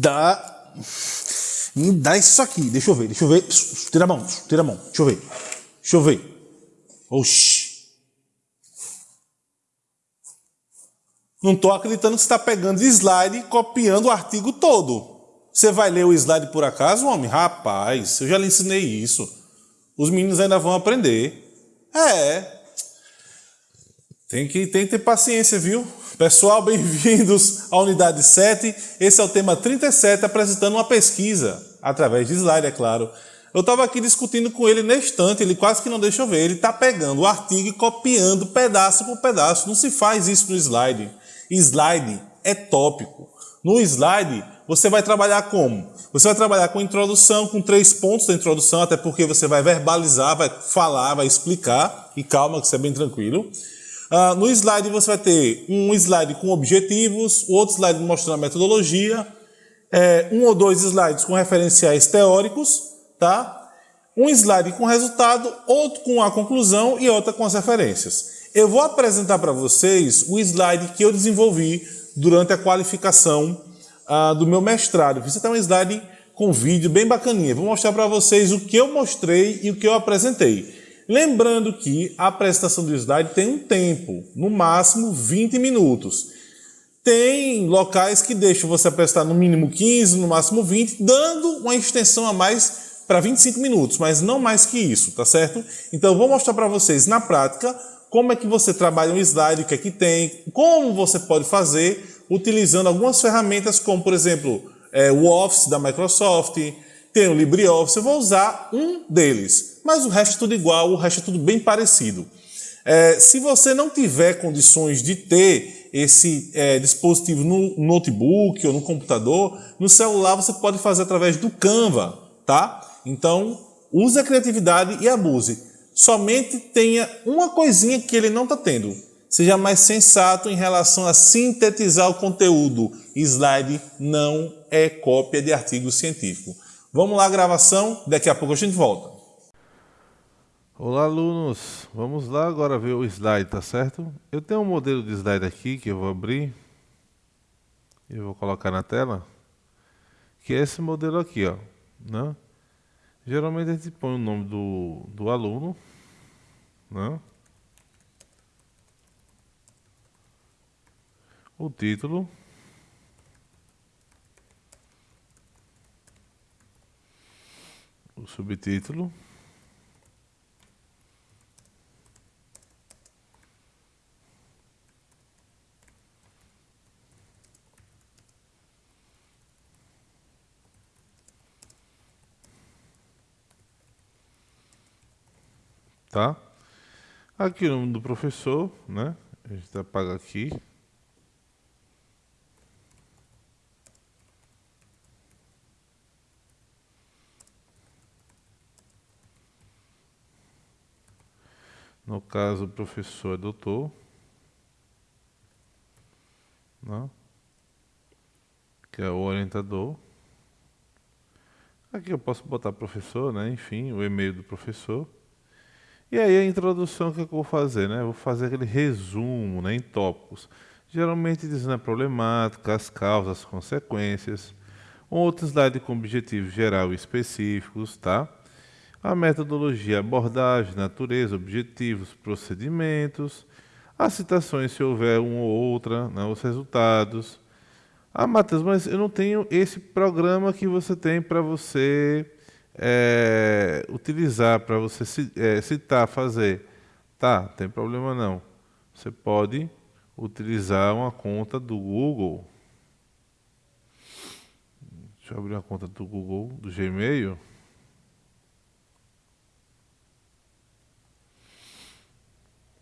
dá. Me dá isso aqui. Deixa eu ver, deixa eu ver. Tira a mão, tira a mão. Deixa eu ver. Deixa eu ver. Oxi. Não estou acreditando que você está pegando slide e copiando o artigo todo. Você vai ler o slide por acaso, homem? Rapaz, eu já lhe ensinei isso. Os meninos ainda vão aprender. É. Tem que, tem que ter paciência, viu? Pessoal, bem-vindos à unidade 7. Esse é o tema 37, apresentando uma pesquisa, através de slide, é claro. Eu estava aqui discutindo com ele na estante, ele quase que não deixa eu ver. Ele está pegando o artigo e copiando pedaço por pedaço. Não se faz isso no slide. Slide é tópico. No slide, você vai trabalhar como? Você vai trabalhar com introdução, com três pontos da introdução, até porque você vai verbalizar, vai falar, vai explicar, e calma que isso é bem tranquilo. Uh, no slide você vai ter um slide com objetivos, outro slide mostrando a metodologia, é, um ou dois slides com referenciais teóricos, tá? um slide com resultado, outro com a conclusão e outra com as referências. Eu vou apresentar para vocês o slide que eu desenvolvi durante a qualificação uh, do meu mestrado. Fiz até um slide com vídeo bem bacaninha. Vou mostrar para vocês o que eu mostrei e o que eu apresentei. Lembrando que a apresentação do slide tem um tempo, no máximo 20 minutos. Tem locais que deixam você apresentar no mínimo 15, no máximo 20, dando uma extensão a mais para 25 minutos, mas não mais que isso, tá certo? Então eu vou mostrar para vocês na prática como é que você trabalha um slide, o que é que tem, como você pode fazer utilizando algumas ferramentas como, por exemplo, é, o Office da Microsoft, tem o LibreOffice, eu vou usar um deles, mas o resto é tudo igual, o resto é tudo bem parecido. É, se você não tiver condições de ter esse é, dispositivo no notebook ou no computador, no celular você pode fazer através do Canva, tá? Então, use a criatividade e abuse somente tenha uma coisinha que ele não está tendo. Seja mais sensato em relação a sintetizar o conteúdo. Slide não é cópia de artigo científico. Vamos lá, gravação, daqui a pouco a gente volta. Olá, alunos. Vamos lá agora ver o slide, tá certo? Eu tenho um modelo de slide aqui que eu vou abrir. Eu vou colocar na tela. Que é esse modelo aqui, ó. Né? Geralmente a gente põe o nome do, do aluno, né? o título, o subtítulo, tá? Aqui o nome do professor, né? A gente apaga aqui. No caso, o professor é doutor. Né? Que é o orientador. Aqui eu posso botar professor, né? Enfim, o e-mail do professor. E aí a introdução que eu vou fazer, né? Vou fazer aquele resumo né, em tópicos. Geralmente dizendo a problemática, as causas, as consequências. Outro slide com objetivos geral e específicos, tá? A metodologia, abordagem, natureza, objetivos, procedimentos. As citações, se houver uma ou outra, né, os resultados. Ah, Matheus, mas eu não tenho esse programa que você tem para você é, utilizar para você é, citar, fazer, tá, tem problema não. Você pode utilizar uma conta do Google. Deixa eu abrir uma conta do Google, do Gmail.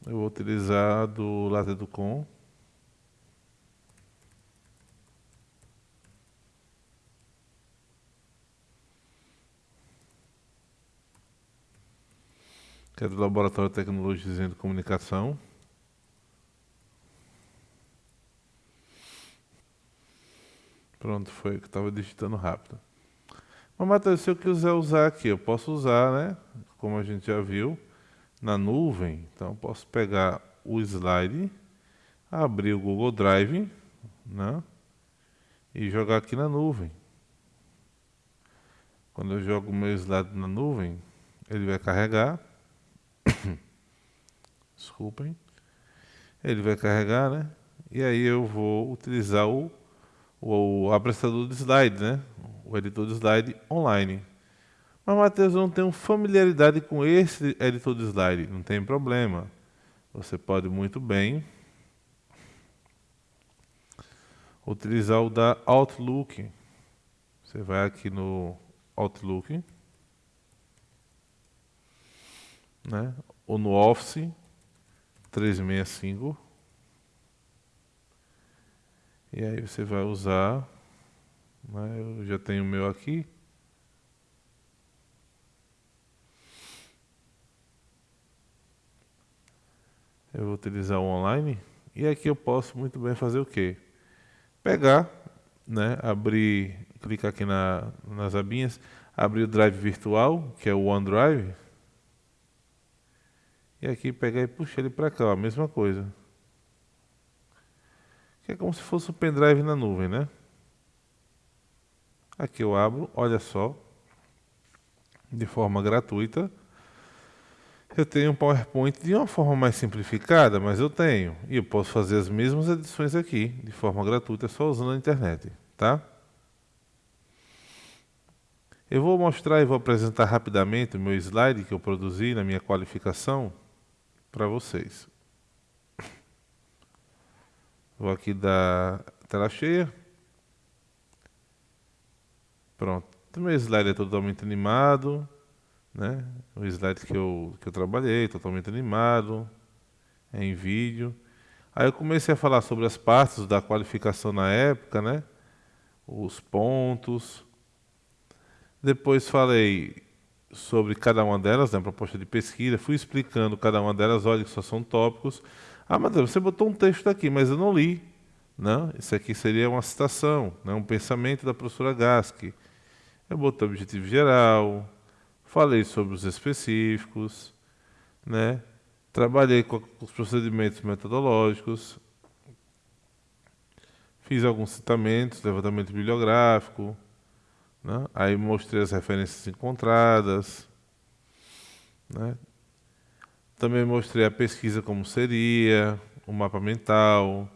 Eu vou utilizar do Latitude.com. que é do Laboratório de Tecnologia de Comunicação. Pronto, foi que estava digitando rápido. Mas, Matheus, se eu quiser usar aqui, eu posso usar, né? Como a gente já viu, na nuvem. Então, eu posso pegar o slide, abrir o Google Drive, né? E jogar aqui na nuvem, Quando eu jogo o meu slide na nuvem, ele vai carregar. Desculpem. Ele vai carregar, né? E aí eu vou utilizar o, o, o de slide, né? O editor de slide online. Mas, Matheus, eu não tenho familiaridade com esse editor de slide. Não tem problema. Você pode muito bem utilizar o da Outlook. Você vai aqui no Outlook, né? ou no Office 365. E aí você vai usar, né? eu já tenho o meu aqui. Eu vou utilizar o online. E aqui eu posso muito bem fazer o quê? Pegar, né, abrir, clicar aqui na, nas abinhas, abrir o drive virtual, que é o OneDrive. E aqui pegar e puxar ele para cá, a mesma coisa. Que é como se fosse o pendrive na nuvem, né? Aqui eu abro, olha só, de forma gratuita. Eu tenho um PowerPoint de uma forma mais simplificada, mas eu tenho. E eu posso fazer as mesmas edições aqui, de forma gratuita, só usando a internet. Tá? Eu vou mostrar e vou apresentar rapidamente o meu slide que eu produzi na minha qualificação para vocês. Vou aqui dar tela cheia. Pronto. O meu slide é totalmente animado né? O slide que eu, que eu trabalhei, totalmente animado, é em vídeo. Aí eu comecei a falar sobre as partes da qualificação na época, né? Os pontos. Depois falei sobre cada uma delas, né? proposta de pesquisa. Fui explicando cada uma delas, olha que só são tópicos. Ah, mas você botou um texto aqui, mas eu não li. Não, isso aqui seria uma citação, né? um pensamento da professora Gask. Eu botei objetivo geral, falei sobre os específicos, né? trabalhei com os procedimentos metodológicos, fiz alguns citamentos, levantamento bibliográfico, né? aí mostrei as referências encontradas, né? também mostrei a pesquisa como seria, o mapa mental,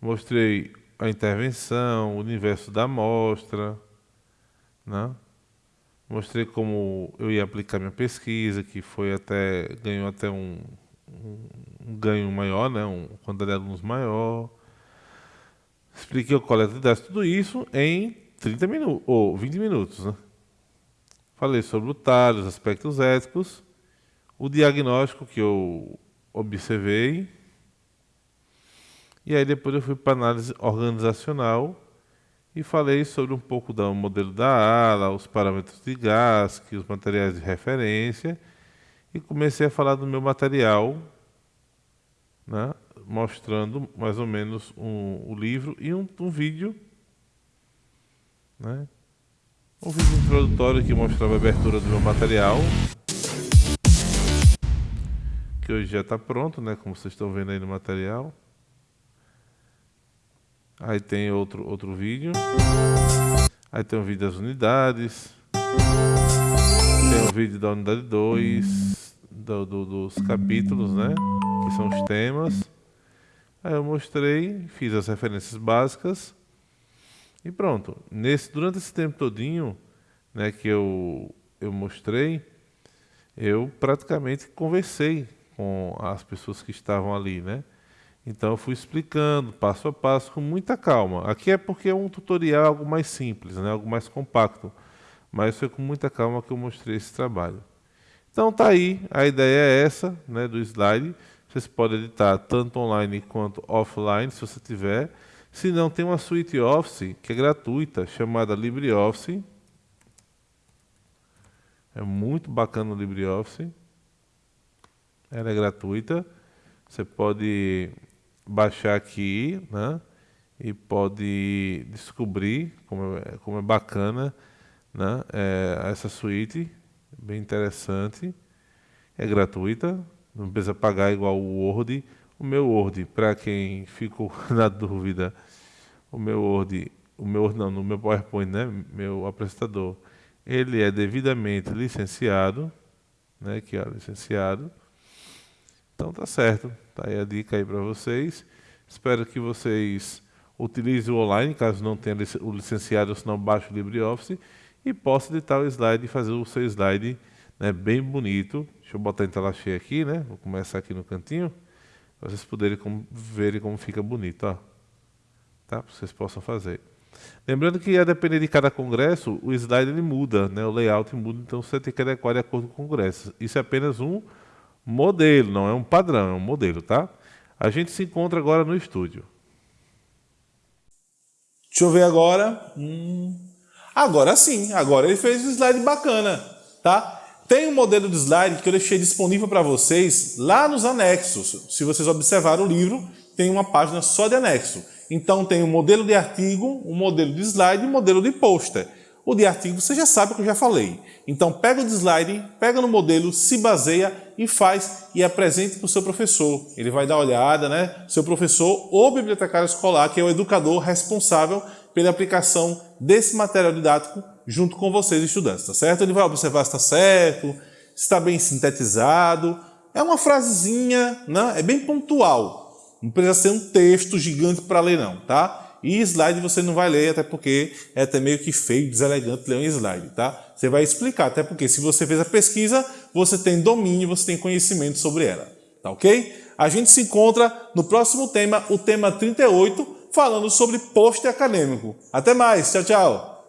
mostrei a intervenção, o universo da amostra, né? Mostrei como eu ia aplicar minha pesquisa, que foi até ganhou até um, um, um ganho maior, né, um quantidade de alunos maior. Expliquei o coleta de dados, tudo isso em 30 minutos ou 20 minutos, né? Falei sobre o TAR, os aspectos éticos, o diagnóstico que eu observei, e aí depois eu fui para análise organizacional e falei sobre um pouco do modelo da ala, os parâmetros de GASC, os materiais de referência e comecei a falar do meu material, né, mostrando mais ou menos um, o livro e um, um vídeo, né, um vídeo introdutório que mostrava a abertura do meu material, que hoje já está pronto, né, como vocês estão vendo aí no material. Aí tem outro, outro vídeo. Aí tem o vídeo das unidades. Tem o vídeo da unidade 2, do, do, dos capítulos, né? Que são os temas. Aí eu mostrei, fiz as referências básicas. E pronto. Nesse, durante esse tempo todinho né, que eu, eu mostrei, eu praticamente conversei com as pessoas que estavam ali, né? Então eu fui explicando passo a passo com muita calma. Aqui é porque é um tutorial algo mais simples, né? algo mais compacto. Mas foi com muita calma que eu mostrei esse trabalho. Então tá aí, a ideia é essa né, do slide. Vocês podem editar tanto online quanto offline, se você tiver. Se não, tem uma suite Office que é gratuita, chamada LibreOffice. É muito bacana o LibreOffice. Ela é gratuita. Você pode baixar aqui, né? E pode descobrir como é, como é bacana, né? É, essa suíte, bem interessante, é gratuita, não precisa pagar igual o Word. O meu Word, para quem ficou na dúvida, o meu Word, o meu não, no meu PowerPoint, né? Meu apresentador, ele é devidamente licenciado, né? Aqui, ó, licenciado. Então tá certo. Tá aí a dica aí para vocês. Espero que vocês utilizem o online, caso não tenha o licenciado, senão baixe o LibreOffice e possa editar o slide e fazer o seu slide né, bem bonito. Deixa eu botar em tela cheia aqui, né? Vou começar aqui no cantinho, para vocês poderem como, verem como fica bonito, ó. Tá? Vocês possam fazer. Lembrando que a depender de cada congresso, o slide ele muda, né? o layout muda, então você tem que adequar de acordo com o congresso. Isso é apenas um modelo, não é um padrão, é um modelo, tá? A gente se encontra agora no estúdio. Deixa eu ver agora. Hum. Agora sim, agora ele fez um slide bacana, tá? Tem um modelo de slide que eu deixei disponível para vocês lá nos anexos. Se vocês observarem o livro, tem uma página só de anexo. Então tem um modelo de artigo, um modelo de slide e um modelo de pôster. O de artigo você já sabe o que eu já falei. Então pega o de slide, pega no modelo, se baseia e faz e apresente para o seu professor. Ele vai dar uma olhada, né? Seu professor ou bibliotecário escolar, que é o educador responsável pela aplicação desse material didático junto com vocês, estudantes, tá certo? Ele vai observar se está certo, se está bem sintetizado. É uma frasezinha, né? é bem pontual. Não precisa ser um texto gigante para ler não, tá? E slide você não vai ler, até porque é até meio que feio, deselegante ler um slide, tá? Você vai explicar, até porque se você fez a pesquisa, você tem domínio, você tem conhecimento sobre ela, tá ok? A gente se encontra no próximo tema, o tema 38, falando sobre post acadêmico. Até mais, tchau, tchau!